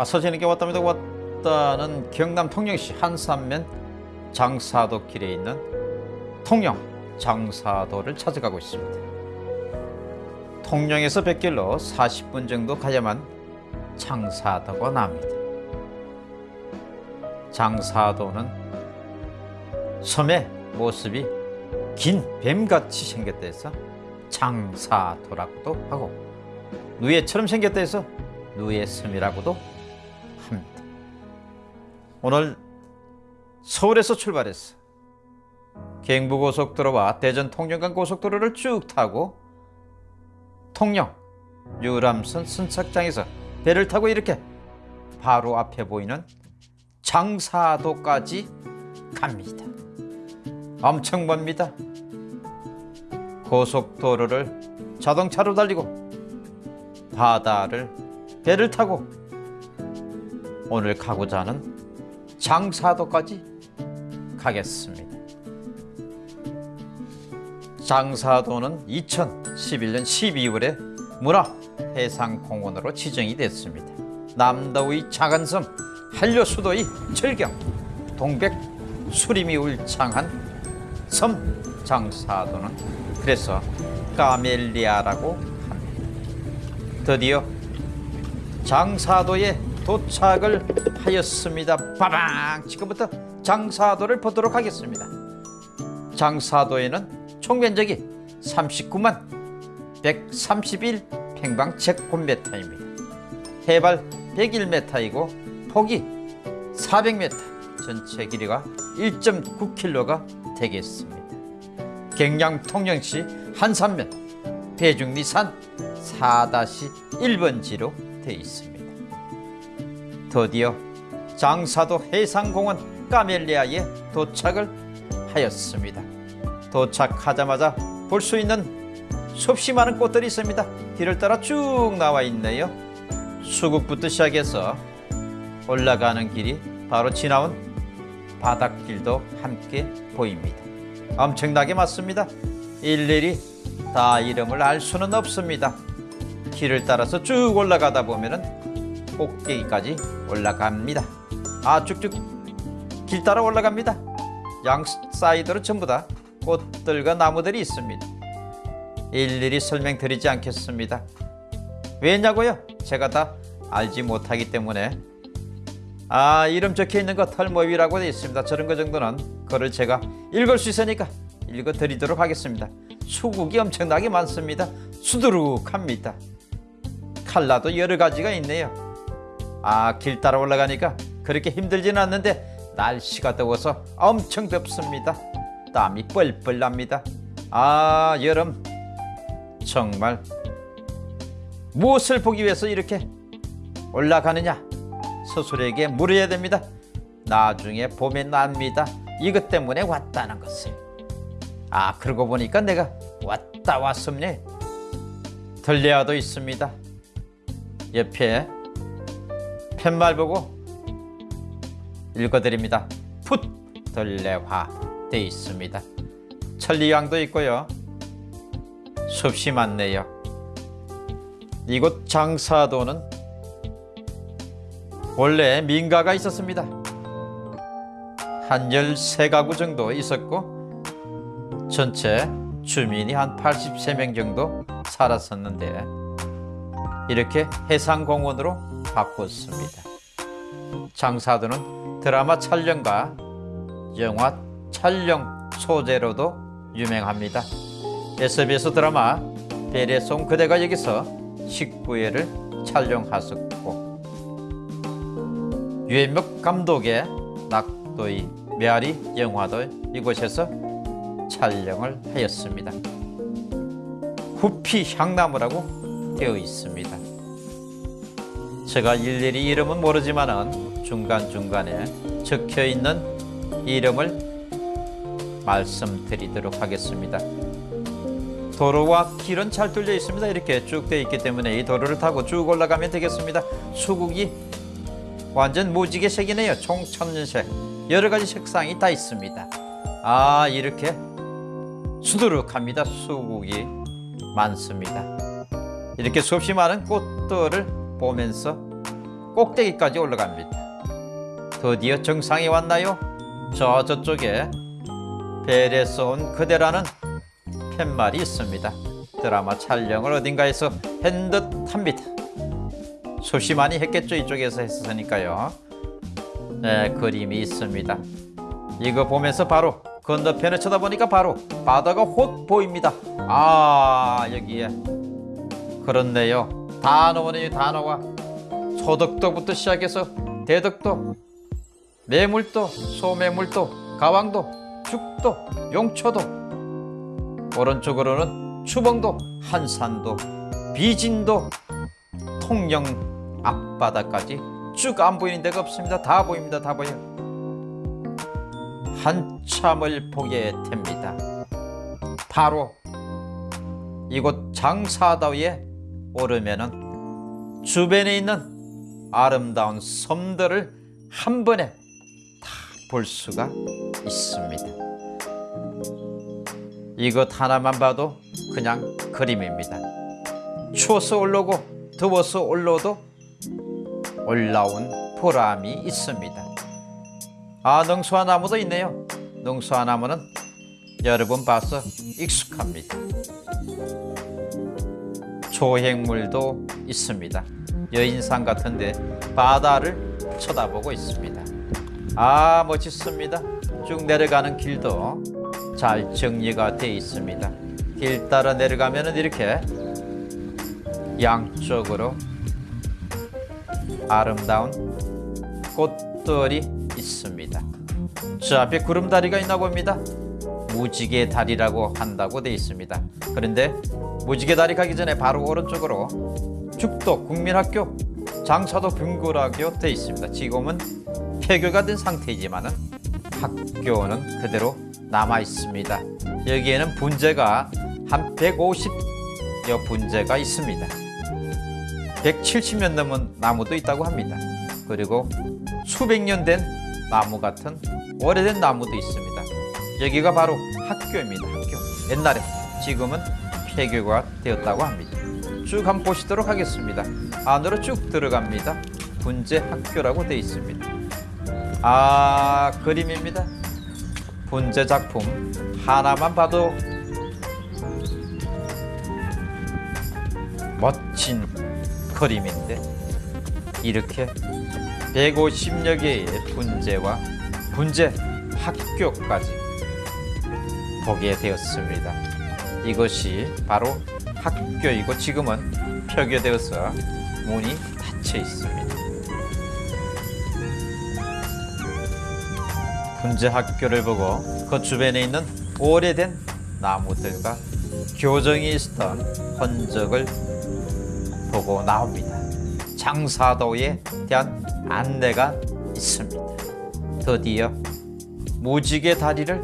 와서 게 왔답니다 왔다는 경남 통영시 한산면 장사도 길에 있는 통영 장사도를 찾아가고 있습니다 통영에서 백길로 40분 정도 가야만 장사도가 나옵니다 장사도는 섬의 모습이 긴 뱀같이 생겼다 해서 장사도라고도 하고 누에처럼 생겼다 해서 누에섬이라고도. 오늘 서울에서 출발해서 경부고속도로와 대전 통영간 고속도로를 쭉 타고 통영 유람선 선착장에서 배를 타고 이렇게 바로 앞에 보이는 장사도까지 갑니다. 엄청 먼니다. 고속도로를 자동차로 달리고 바다를 배를 타고 오늘 가고자 하는 장사도까지 가겠습니다. 장사도는 2011년 12월에 문화해상공원으로 지정이 됐습니다. 남도의 작은 섬 한려수도의 절경 동백 수림이 울창한 섬 장사도는 그래서 까멜리아라고 합니다. 드디어 장사도에 도착을 하였습니다. 빠방! 지금부터 장사도를 보도록 하겠습니다. 장사도에는 총 면적이 39만 131 평방제곱미터입니다. 해발 101m이고 폭이 400m, 전체 길이가 1.9km가 되겠습니다. 경량 통영시 한산면 대중리산 4-1번지로 되어 있습니다. 드디어 장사도 해상공원 까멜리아에 도착을 하였습니다. 도착하자마자 볼 수 있는 수없이 많은 꽃들이 있습니다. 길을 따라 쭉 나와 있네요. 수국부터 시작해서 올라가는 길이 바로 지나온 바닷길도 함께 보입니다. 엄청나게 많습니다. 일일이 다 이름을 알 수는 없습니다. 길을 따라서 쭉 올라가다 보면 은 꼭대기까지 올라갑니다. 아 쭉쭉 길 따라 올라갑니다. 양 사이드로 전부 다 꽃들과 나무들이 있습니다. 일일이 설명드리지 않겠습니다. 왜냐고요? 제가 다 알지 못하기 때문에 아 이름 적혀 있는 거 털모위라고 되어 있습니다. 저런 거 정도는 그걸 제가 읽을 수 있으니까 읽어드리도록 하겠습니다. 수국이 엄청나게 많습니다. 수두룩합니다. 칼라도 여러 가지가 있네요. 아 길 따라 올라가니까 그렇게 힘들지는 않는데 날씨가 더워서 엄청 덥습니다. 땀이 뻘뻘 납니다. 아 여름 정말 무엇을 보기 위해서 이렇게 올라가느냐 스스로에게 물어야 됩니다. 나중에 봄에 납니다. 이것 때문에 왔다는 것을. 아 그러고 보니까 내가 왔다 왔습네. 들레화도 있습니다. 옆에 팻말 보고 읽어드립니다. 풋 들레화 돼 있습니다. 천리왕도 있고요. 숲이 많네요. 이곳 장사도는 원래 민가가 있었습니다. 한 13가구 정도 있었고 전체 주민이 한 83명 정도 살았었는데 이렇게 해상공원으로 바꿨습니다. 장사도는 드라마 촬영과 영화 촬영 소재로도 유명합니다. SBS 드라마 베레송 그대가 여기서 19회를 촬영하셨고 유해목 감독의 낙도의 메아리 영화도 이곳에서 촬영을 하였습니다. 후피 향나무라고 되어 있습니다. 제가 일일이 이름은 모르지만은 중간중간에 적혀 있는 이름을 말씀드리도록 하겠습니다. 도로와 길은 잘 뚫려 있습니다. 이렇게 쭉 되어 있기 때문에 이 도로를 타고 쭉 올라가면 되겠습니다. 수국이 완전 무지개 색이네요. 총 천연색. 여러 가지 색상이 다 있습니다. 아 이렇게 수두룩합니다. 수국이 많습니다. 이렇게 수없이 많은 꽃들을 보면서 꼭대기까지 올라갑니다. 드디어 정상에 왔나요? 저 저쪽에 벨에서 온 그대라는 팻말이 있습니다. 드라마 촬영을 어딘가에서 한 듯 합니다. 수시 많이 했겠죠 이쪽에서 했으니까요. 네, 그림이 있습니다. 이거 보면서 바로 건너편에 쳐다보니까 바로 바다가 곧 보입니다. 아 여기에 그렇네요. 다 나와. 소덕도부터 시작해서 대덕도, 매물도, 소매물도, 가왕도, 죽도, 용초도 오른쪽으로는 추봉도, 한산도, 비진도, 통영 앞바다까지 쭉 안 보이는 데가 없습니다. 다 보입니다. 다 보여. 한참을 보게 됩니다. 바로 이곳 장사다위에 오르면은 주변에 있는 아름다운 섬들을 한 번에 다 볼 수가 있습니다. 이것 하나만 봐도 그냥 그림입니다. 추워서 올라오고 더워서 올라오도 올라온 보람이 있습니다. 아 능수화 나무도 있네요. 능수화 나무는 여러 번 봐서 익숙합니다. 조행물도 있습니다. 여인상 같은데 바다를 쳐다보고 있습니다. 아 멋있습니다. 쭉 내려가는 길도 잘 정리가 되어 있습니다. 길 따라 내려가면 이렇게 양쪽으로 아름다운 꽃들이 있습니다. 저 앞에 구름다리가 있나 봅니다. 무지개 다리라고 한다고 되어 있습니다. 그런데 무지개 다리 가기 전에 바로 오른쪽으로 죽도 국민학교 장사도 금고학교 되어 있습니다. 지금은 폐교가 된 상태이지만은 학교는 그대로 남아 있습니다. 여기에는 분재가 한 150여 분재가 있습니다. 170년 넘은 나무도 있다고 합니다. 그리고 수백 년 된 나무 같은 오래된 나무도 있습니다. 여기가 바로 학교입니다. 학교. 옛날에 지금은 폐교가 되었다고 합니다. 쭉 한번 보시도록 하겠습니다. 안으로 쭉 들어갑니다. 분재 학교라고 되어 있습니다. 아 그림입니다. 분재 작품 하나만 봐도 멋진 그림인데 이렇게 150여 개의 분재와 분재 학교까지 보게 되었습니다. 이것이 바로 학교이고 지금은 폐교되어서 문이 닫혀 있습니다. 분재 학교를 보고 그 주변에 있는 오래된 나무들과 교정이 있었던 흔적을 보고 나옵니다. 장사도에 대한 안내가 있습니다. 드디어 무지개 다리를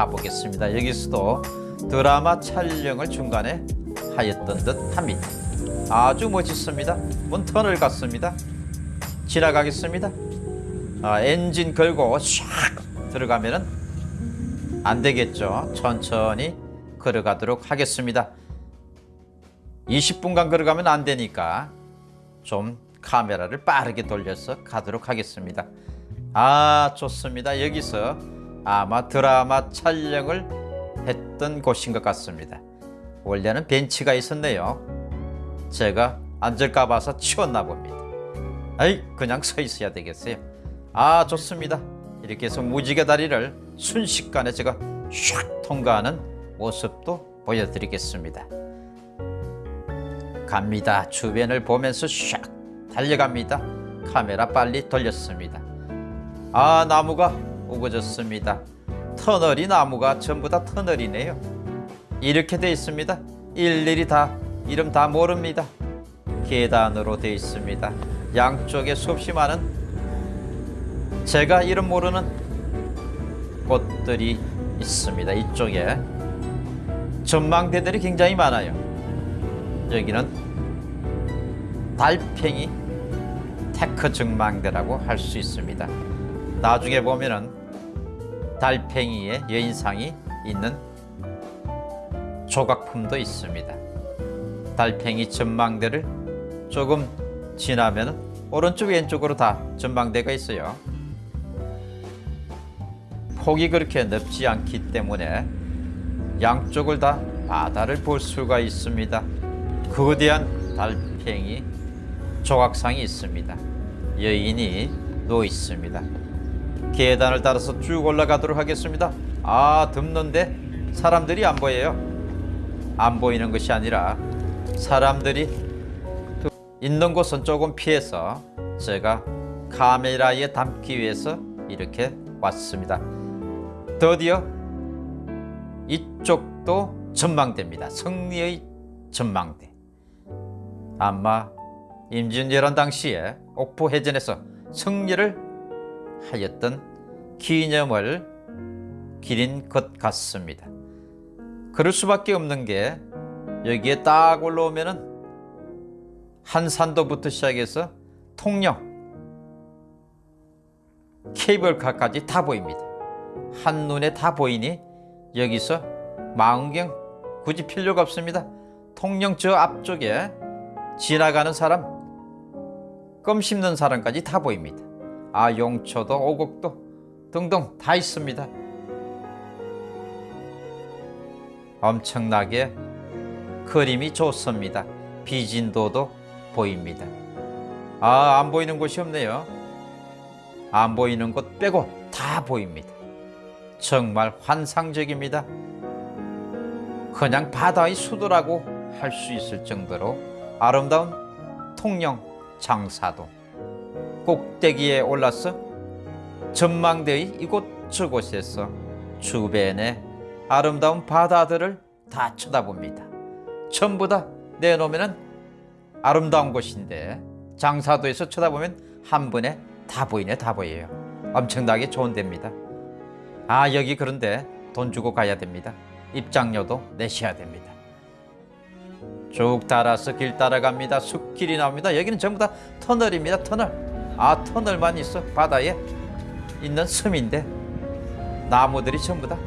가보겠습니다. 여기서도 드라마 촬영을 중간에 하였던 듯 합니다. 아주 멋있습니다. 문 터널 같습니다. 지나가겠습니다. 아, 엔진 걸고 샥 들어가면 은 안 되겠죠. 천천히 걸어가도록 하겠습니다. 20분간 걸어가면 안 되니까 좀 카메라를 빠르게 돌려서 가도록 하겠습니다. 아 좋습니다. 여기서 아마 드라마 촬영을 했던 곳인 것 같습니다. 원래는 벤치가 있었네요. 제가 앉을까 봐서 치웠나 봅니다. 아이 그냥 서 있어야 되겠어요. 아 좋습니다. 이렇게 해서 무지개 다리를 순식간에 제가 샥 통과하는 모습도 보여드리겠습니다. 갑니다. 주변을 보면서 샥 달려갑니다. 카메라 빨리 돌렸습니다. 아 나무가 우거졌습니다. 터널이 나무가 전부 다 터널이네요. 이렇게 돼 있습니다. 일일이 다 이름 다 모릅니다. 계단으로 돼 있습니다. 양쪽에 수없이 많은 제가 이름 모르는 꽃들이 있습니다. 이쪽에 전망대들이 굉장히 많아요. 여기는 달팽이 데크 전망대라고 할 수 있습니다. 나중에 보면은 달팽이의 여인상이 있는 조각품도 있습니다. 달팽이 전망대를 조금 지나면 오른쪽 왼쪽으로 다 전망대가 있어요. 폭이 그렇게 넓지 않기 때문에 양쪽을 다 바다를 볼 수가 있습니다. 거대한 달팽이 조각상이 있습니다. 여인이 누워 있습니다. 계단을 따라서 쭉 올라가도록 하겠습니다. 아, 듬는데 사람들이 안 보여요. 안 보이는 것이 아니라 사람들이 있는 곳은 조금 피해서 제가 카메라에 담기 위해서 이렇게 왔습니다. 드디어 이쪽도 전망대입니다. 승리의 전망대. 아마 임진왜란 당시에 옥포해전에서 승리를 하였던 기념을 기린 것 같습니다. 그럴 수밖에 없는 게 여기에 딱 올라오면은 한산도부터 시작해서 통영, 케이블카까지 다 보입니다. 한눈에 다 보이니 여기서 망원경 굳이 필요가 없습니다. 통영 저 앞쪽에 지나가는 사람, 껌 씹는 사람까지 다 보입니다. 아 용초도 오곡도 등등 다 있습니다. 엄청나게 그림이 좋습니다. 비진도도 보입니다. 아, 안 보이는 곳이 없네요. 안 보이는 곳 빼고 다 보입니다. 정말 환상적입니다. 그냥 바다의 수도라고 할 수 있을 정도로 아름다운 통영 장사도 꼭대기에 올라서 전망대의 이곳 저곳에서 주변의 아름다운 바다들을 다 쳐다봅니다. 전부 다 내놓으면 아름다운 곳인데 장사도에서 쳐다보면 한 번에 다 보이네 다 보여요. 엄청나게 좋은 데입니다. 아 여기 그런데 돈 주고 가야 됩니다. 입장료도 내셔야 됩니다. 쭉 따라서 길 따라갑니다. 숲길이 나옵니다. 여기는 전부 다 터널입니다. 터널. 아 터널만 있어 바다에 있는 섬인데 나무들이 전부 다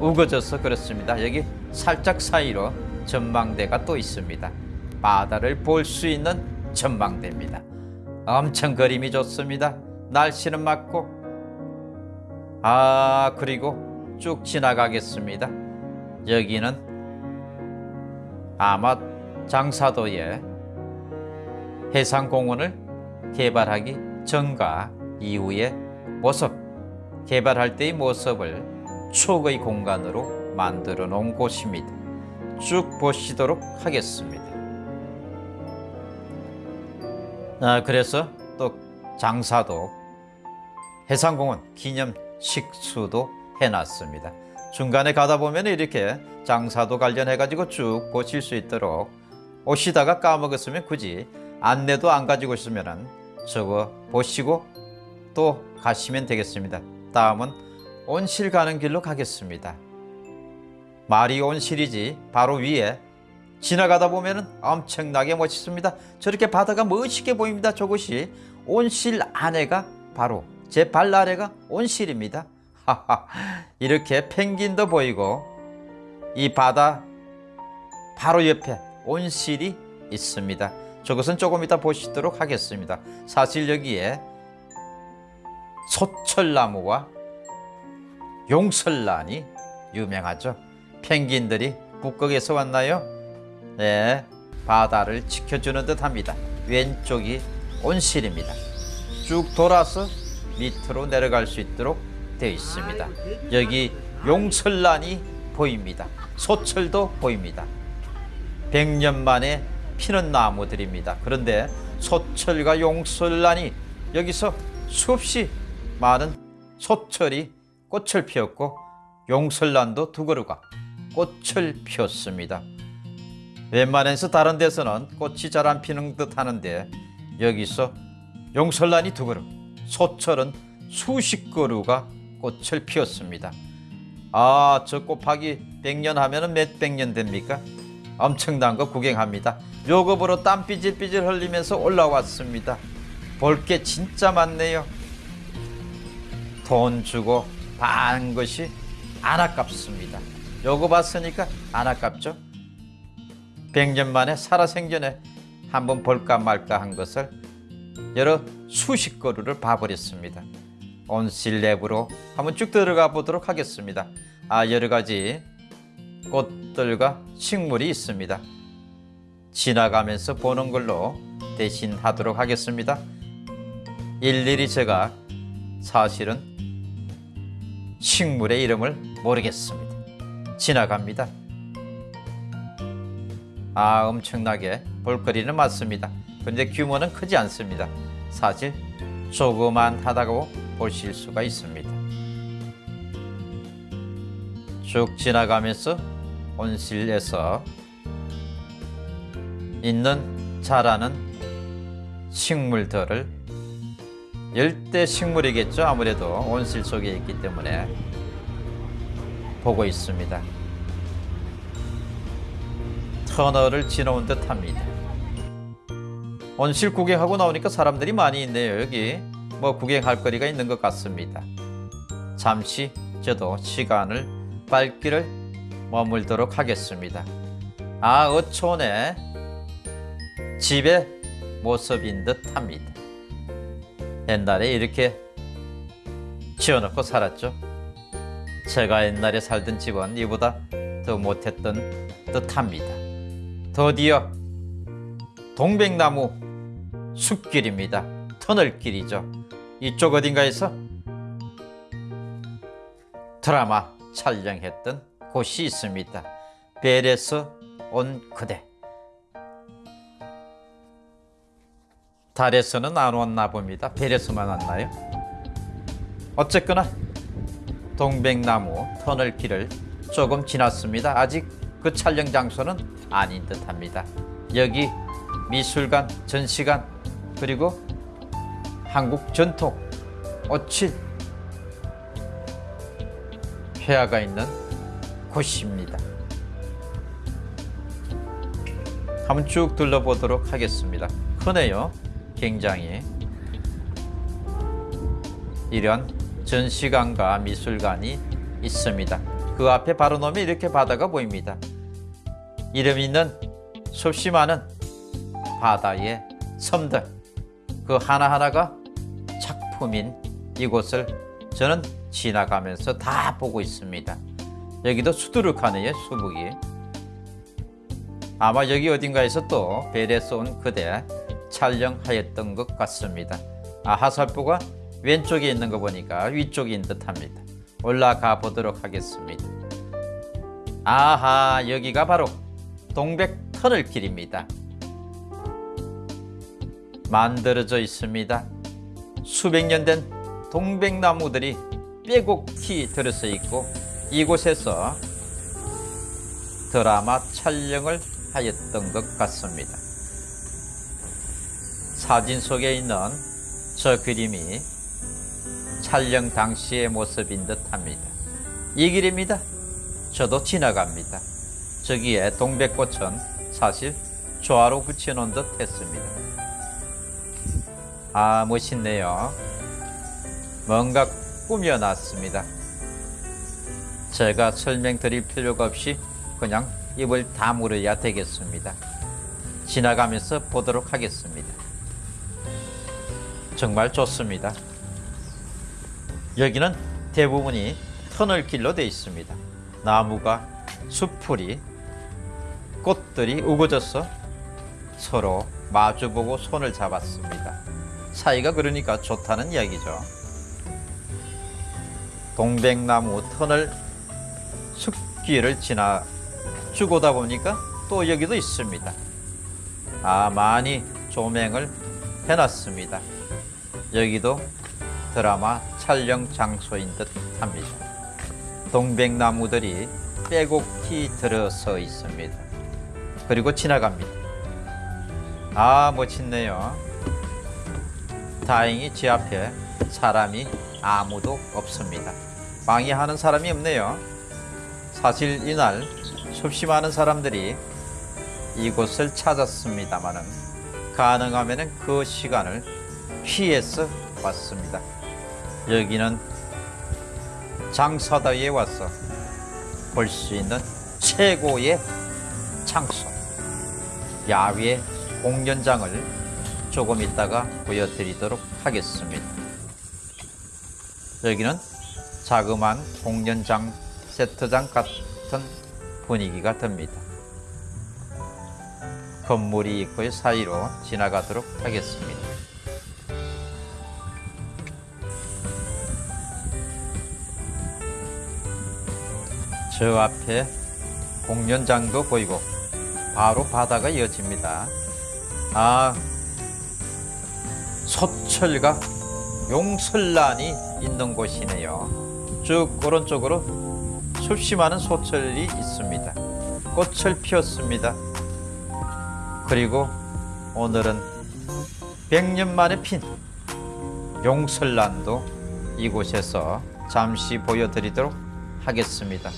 우거져서 그렇습니다. 여기 살짝 사이로 전망대가 또 있습니다. 바다를 볼 수 있는 전망대입니다. 엄청 그림이 좋습니다. 날씨는 맑고 아 그리고 쭉 지나가겠습니다. 여기는 아마 장사도에 해상공원을 개발하기 전과 이후의 모습, 개발할 때의 모습을 추억의 공간으로 만들어 놓은 곳입니다. 쭉 보시도록 하겠습니다. 아, 그래서 또 장사도 해상공원 기념 식수도 해놨습니다. 중간에 가다 보면 이렇게 장사도 관련해 가지고 쭉 보실 수 있도록 오시다가 까먹었으면 굳이 안내도 안 가지고 있으면 저거 보시고 또 가시면 되겠습니다. 다음은 온실 가는 길로 가겠습니다. 말이 온실이지 바로 위에 지나가다 보면 엄청나게 멋있습니다. 저렇게 바다가 멋있게 보입니다. 저곳이 온실 안에가 바로 제 발 아래가 온실입니다. 이렇게 펭귄도 보이고 이 바다 바로 옆에 온실이 있습니다. 저것은 조금 이따 보시도록 하겠습니다. 사실 여기에 소철나무와 용설란이 유명하죠. 펭귄들이 북극에서 왔나요? 네, 바다를 지켜주는 듯 합니다. 왼쪽이 온실입니다. 쭉 돌아서 밑으로 내려갈 수 있도록 되어 있습니다. 여기 용설란이 보입니다. 소철도 보입니다. 100년 만에 피는 나무들입니다. 그런데 소철과 용설란이 여기서 수없이 많은 소철이 꽃을 피웠고 용설란도 두 그루가 꽃을 피웠습니다. 웬만해서 다른 데서는 꽃이 잘 안 피는 듯 하는데 여기서 용설란이 두 그루, 소철은 수십 그루가 꽃을 피웠습니다. 아, 저 꽃파기 100년 하면 몇백 년 됩니까? 엄청난 거 구경합니다. 요겁으로 땀 삐질삐질 흘리면서 올라왔습니다. 볼 게 진짜 많네요. 돈 주고 반 것이 안 아깝습니다. 요거 봤으니까 안 아깝죠? 100년 만에 살아생전에 한번 볼까 말까 한 것을 여러 수십 그루를 봐버렸습니다. 온실 내부로 한번 쭉 들어가 보도록 하겠습니다. 아 여러 가지 꽃들과 식물이 있습니다. 지나가면서 보는 걸로 대신 하도록 하겠습니다. 일일이 제가 사실은 식물의 이름을 모르겠습니다. 지나갑니다. 아 엄청나게 볼거리는 많습니다. 근데 규모는 크지 않습니다. 사실 조그만하다고 보실 수가 있습니다. 쭉 지나가면서 온실에서 있는 자라는 식물들을 열대 식물이겠죠. 아무래도 온실 속에 있기 때문에 보고 있습니다. 터널을 지나온 듯 합니다. 온실 구경하고 나오니까 사람들이 많이 있네요. 여기 뭐 구경할 거리가 있는 것 같습니다. 잠시 저도 시간을 밝기를 머물도록 하겠습니다. 아, 어촌의 집의 모습인 듯 합니다. 옛날에 이렇게 지어놓고 살았죠. 제가 옛날에 살던 집은 이보다 더 못했던 듯합니다. 드디어 동백나무 숲길입니다. 터널길이죠. 이쪽 어딘가에서 드라마 촬영했던 곳이 있습니다. 벨에서 온 그대. 달에서는 안 왔나 봅니다. 벨에서만 왔나요? 어쨌거나 동백나무 터널 길을 조금 지났습니다. 아직 그 촬영 장소는 아닌 듯합니다. 여기 미술관, 전시관 그리고 한국 전통 어칠 회화가 있는 곳입니다. 한번 쭉 둘러보도록 하겠습니다. 크네요. 굉장히 이런 전시관과 미술관이 있습니다. 그 앞에 바로 놓으면 이렇게 바다가 보입니다. 이름 있는 수없이 많은 바다의 섬들 그 하나하나가 작품인 이곳을 저는 지나가면서 다 보고 있습니다. 여기도 수두룩하네요, 수북이. 아마 여기 어딘가에서 또 벨에서 온 그대 촬영하였던 것 같습니다. 아, 하살포가 왼쪽에 있는 거 보니까 위쪽인 듯 합니다. 올라가 보도록 하겠습니다. 아하, 여기가 바로 동백 터널 길입니다. 만들어져 있습니다. 수백 년 된 동백나무들이 빼곡히 들어서 있고 이곳에서 드라마 촬영을 하였던 것 같습니다. 사진 속에 있는 저 그림이 촬영 당시의 모습인 듯 합니다. 이 길입니다. 저도 지나갑니다. 저기에 동백꽃은 사실 조화로 붙여놓은 듯 했습니다. 아, 멋있네요. 뭔가 꾸며놨습니다. 제가 설명드릴 필요가 없이 그냥 입을 다물어야 되겠습니다. 지나가면서 보도록 하겠습니다. 정말 좋습니다. 여기는 대부분이 터널 길로 되어 있습니다. 나무가 수풀이 꽃들이 우거져서 서로 마주보고 손을 잡았습니다. 사이가 그러니까 좋다는 이야기죠. 동백나무 터널 숲길을 지나 쭉 오다 보니까 또 여기도 있습니다. 아, 많이 조명을 해놨습니다. 여기도 드라마 촬영 장소인 듯 합니다. 동백나무들이 빼곡히 들어서 있습니다. 그리고 지나갑니다. 아, 멋있네요. 다행히 제 앞에 사람이 아무도 없습니다. 방해하는 사람이 없네요. 사실 이날 수없이 많은 사람들이 이곳을 찾았습니다마는 가능하면 그 시간을 피해서 왔습니다. 여기는 장사다에 와서 볼 수 있는 최고의 장소 야외 공연장을 조금 있다가 보여드리도록 하겠습니다. 여기는 자그마한 공연장 세트장 같은 분위기가 듭니다. 건물이 있고요. 사이로 지나가도록 하겠습니다. 저 앞에 공연장도 보이고 바로 바다가 이어집니다. 아, 소철과 용설란이 있는 곳이네요. 쭉 오른쪽으로 많은 소철이 있습니다. 꽃을 피웠습니다. 그리고 오늘은 100년 만에 핀 용설란도 이곳에서 잠시 보여드리도록 하겠습니다.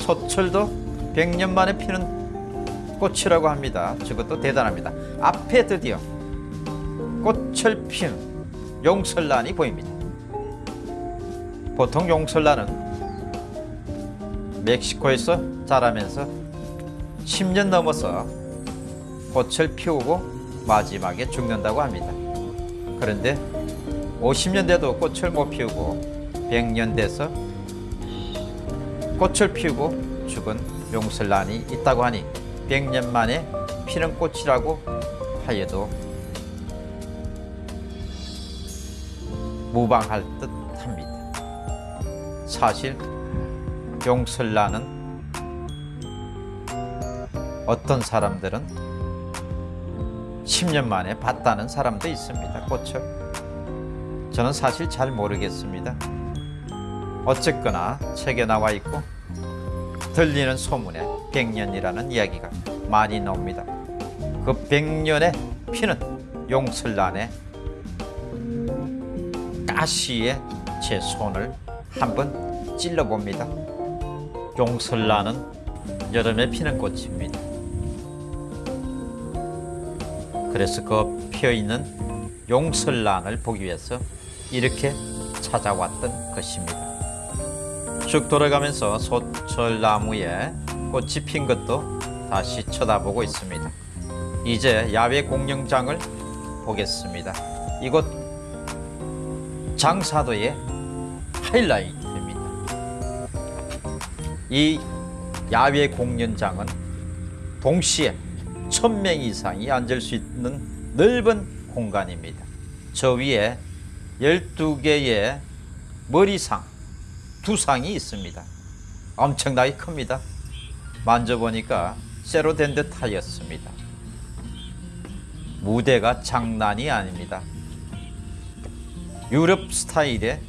소철도 100년 만에 피는 꽃이라고 합니다. 저것도 대단합니다. 앞에 드디어 꽃을 피운 용설란이 보입니다. 보통 용설란은 멕시코에서 자라면서 10년 넘어서 꽃을 피우고 마지막에 죽는다고 합니다. 그런데 50년 돼도 꽃을 못 피우고 100년 돼서 꽃을 피우고 죽은 용설란이 있다고 하니 100년 만에 피는 꽃이라고 하여도 무방할 듯 합니다. 사실 용설란은 어떤 사람들은 10년 만에 봤다는 사람도 있습니다. 꽃을. 저는 사실 잘 모르겠습니다. 어쨌거나 책에 나와 있고 들리는 소문에 100년이라는 이야기가 많이 나옵니다. 그 100년에 피는 용설란에 가시에 제 손을 한번 찔러봅니다. 용설란은 여름에 피는 꽃입니다. 그래서 그 피어있는 용설란을 보기 위해서 이렇게 찾아왔던 것입니다. 쭉 돌아가면서 소철나무에 꽃이 핀 것도 다시 쳐다보고 있습니다. 이제 야외 공연장을 보겠습니다. 이곳 장사도의 하이라이트입니다. 이 야외 공연장은 동시에 1000명 이상이 앉을 수 있는 넓은 공간입니다. 저 위에 12개의 머리상, 두 상이 있습니다. 엄청나게 큽니다. 만져보니까 쇠로 된 듯 하였습니다. 무대가 장난이 아닙니다. 유럽 스타일의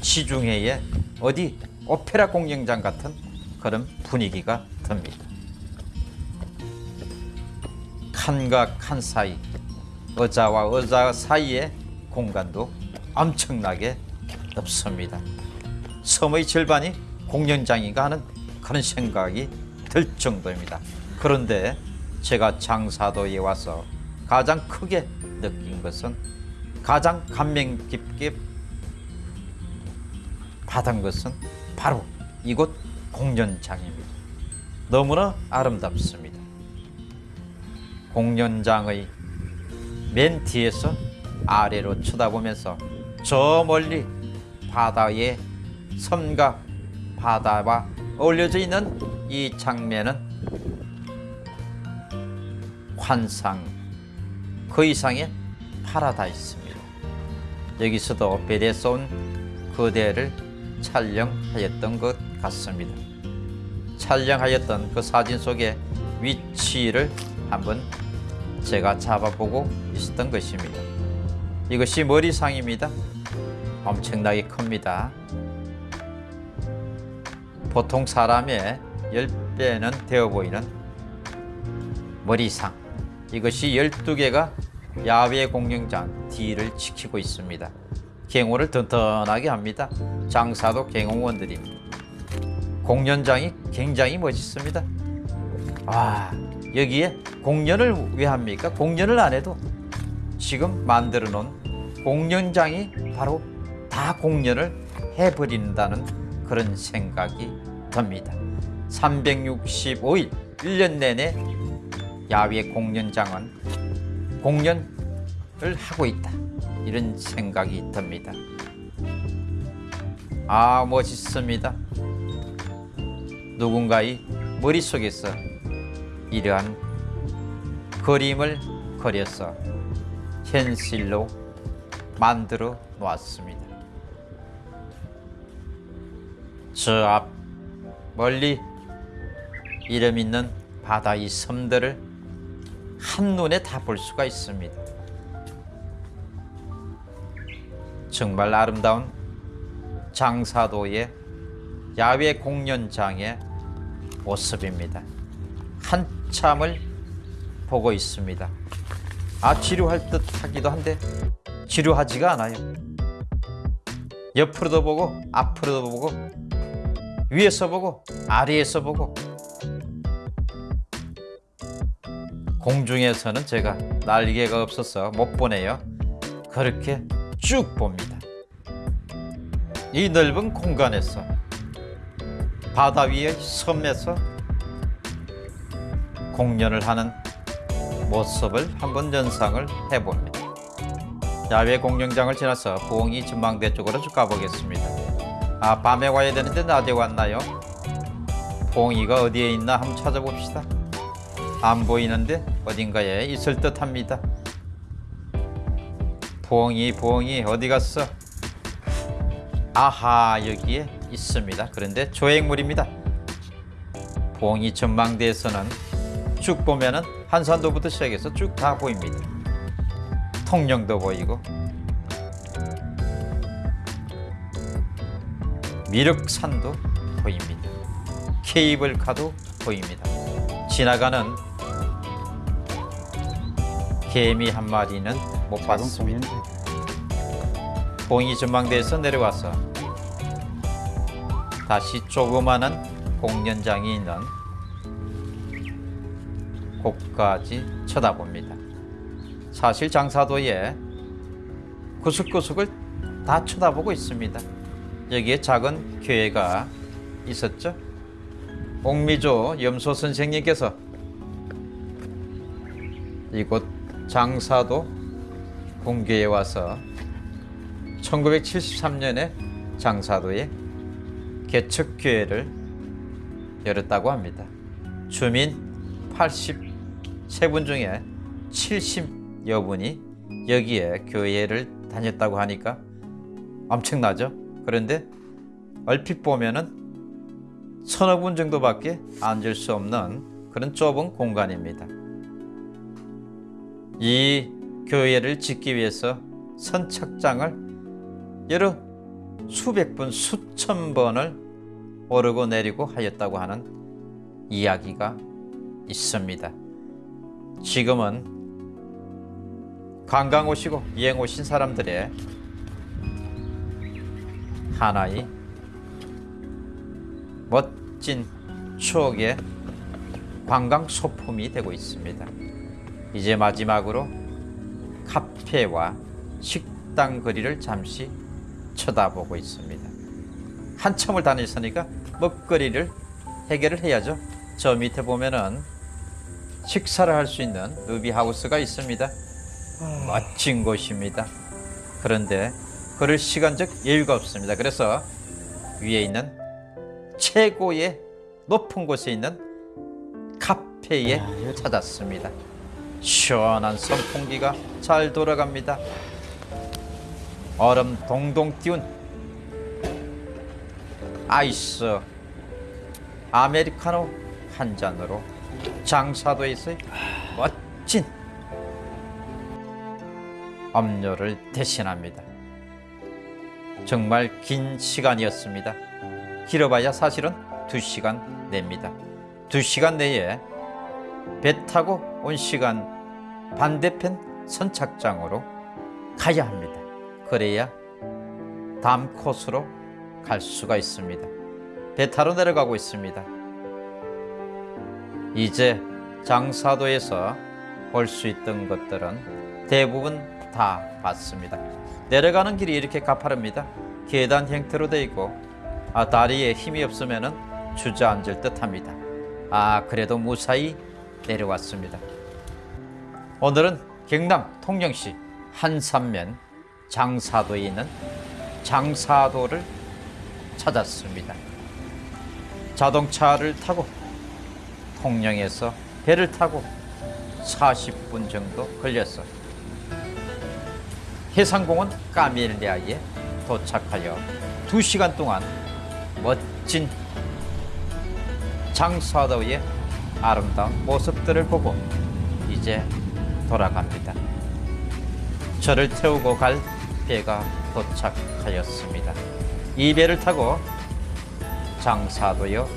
시중회의 어디 오페라 공연장 같은 그런 분위기가 듭니다. 칸과 칸 사이, 의자와 의자 사이의 공간도 엄청나게 넓습니다. 섬의 절반이 공연장인가 하는 그런 생각이 들 정도입니다. 그런데 제가 장사도에 와서 가장 크게 느낀 것은 가장 감명 깊게 받은 것은 바로 이곳 공연장입니다. 너무나 아름답습니다. 공연장의 맨 뒤에서 아래로 쳐다보면서 저 멀리 바다의 섬과 바다와 어울려져 있는 이 장면은 환상 그 이상의 파라다이스입니다. 여기서도 배에 쏜 그대를 촬영하였던 것 같습니다. 촬영하였던 그 사진 속의 위치를 한번 제가 잡아보고 있었던 것입니다. 이것이 머리상입니다. 엄청나게 큽니다. 보통 사람의 10배는 되어 보이는 머리상. 이것이 12개가 야외 공연장 뒤를 지키고 있습니다. 경호를 튼튼하게 합니다. 장사도 경호원들입니다. 공연장이 굉장히 멋있습니다. 아, 여기에 공연을 왜 합니까? 공연을 안 해도 지금 만들어 놓은 공연장이 바로 다 공연을 해버린다는 그런 생각이 듭니다. 365일, 1년 내내 야외 공연장은 공연 하고 있다. 이런 생각이 듭니다. 아 멋있습니다. 누군가의 머릿속에서 이러한 그림을 그려서 현실로 만들어 놓았습니다. 저 앞 멀리 이름 있는 바다의 섬들을 한눈에 다 볼 수가 있습니다. 정말 아름다운 장사도의 야외 공연장의 모습입니다. 한참을 보고 있습니다. 아 지루할 듯 하기도 한데 지루하지가 않아요. 옆으로도 보고 앞으로도 보고 위에서 보고 아래에서 보고 공중에서는 제가 날개가 없어서 못 보네요. 그렇게 쭉 봅니다. 이 넓은 공간에서 바다 위의 섬에서 공연을 하는 모습을 한번 연상을 해봅니다. 야외 공연장을 지나서 부엉이 전망대 쪽으로 쭉 가보겠습니다. 아 밤에 와야 되는데 낮에 왔나요? 부엉이가 어디에 있나 한번 찾아봅시다. 안 보이는데 어딘가에 있을 듯합니다. 부엉이 부엉이 어디 갔어? 아하 여기에 있습니다. 그런데 조획물입니다. 부엉이 전망대에서는 쭉 보면은 한산도부터 시작해서 쭉 다 보입니다. 통영도 보이고 미륵산도 보입니다. 케이블카도 보입니다. 지나가는 개미 한 마리는 못 봤습니다. 봉이 전망대에서 내려와서 다시 조그마한 공연장이 있는 곳까지 쳐다봅니다. 사실 장사도에 구석구석을 다 쳐다보고 있습니다. 여기에 작은 교회가 있었죠. 옥미조 염소 선생님께서 이곳 장사도 공교에 와서 1973년에 장사도에 개척교회를 열었다고 합니다. 주민 83분 중에 70여 분이 여기에 교회를 다녔다고 하니까 엄청나죠? 그런데 얼핏 보면은 서너 분 정도밖에 앉을 수 없는 그런 좁은 공간입니다. 이 교회를 짓기 위해서 선착장을 여러 수백 번, 수천 번을 오르고 내리고 하였다고 하는 이야기가 있습니다. 지금은 관광 오시고 여행 오신 사람들의 하나의 멋진 추억의 관광 소품이 되고 있습니다. 이제 마지막으로 카페와 식당 거리를 잠시 쳐다보고 있습니다. 한참을 다녔으니까 먹거리를 해결을 해야죠. 저 밑에 보면은 식사를 할 수 있는 루비하우스가 있습니다. 멋진 곳입니다. 그런데 그럴 시간적 여유가 없습니다. 그래서 위에 있는 최고의 높은 곳에 있는 카페에 찾았습니다. 시원한 선풍기가 잘 돌아갑니다. 얼음 동동 띄운 아이스 아메리카노 한 잔으로 장사도에서 멋진 음료를 대신합니다. 정말 긴 시간이었습니다. 길어봐야 사실은 두 시간 내입니다. 두 시간 내에 배 타고 온 시간 반대편 선착장으로 가야 합니다. 그래야 다음 코스로 갈 수가 있습니다. 배 타러 내려가고 있습니다. 이제 장사도에서 볼 수 있던 것들은 대부분 다 봤습니다. 내려가는 길이 이렇게 가파릅니다. 계단 형태로 되어 있고 아, 다리에 힘이 없으면 주저앉을 듯합니다. 아 그래도 무사히 내려왔습니다. 오늘은 경남 통영시 한산면 장사도에 있는 장사도를 찾았습니다. 자동차를 타고 통영에서 배를 타고 40분 정도 걸렸어. 해상공원 까밀리아에 도착하여 2시간 동안 멋진 장사도의 아름다운 모습들을 보고 이제 돌아갑니다. 저를 태우고 갈 배가 도착하였습니다. 이 배를 타고 장사도요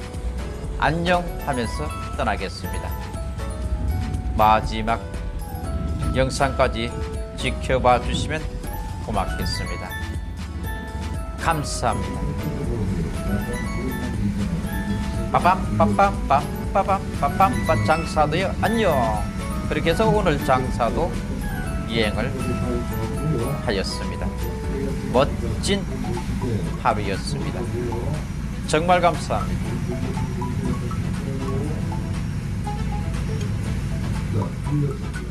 안녕하면서 떠나겠습니다. 마지막 영상까지 지켜봐 주시면 고맙겠습니다. 감사합니다. 빠밤 빠밤 빠밤 빠밤 빠 장사도요 안녕. 그렇게 해서 오늘 장사도 여행을 하였습니다. 멋진 하루였습니다. 정말 감사합니다. 자,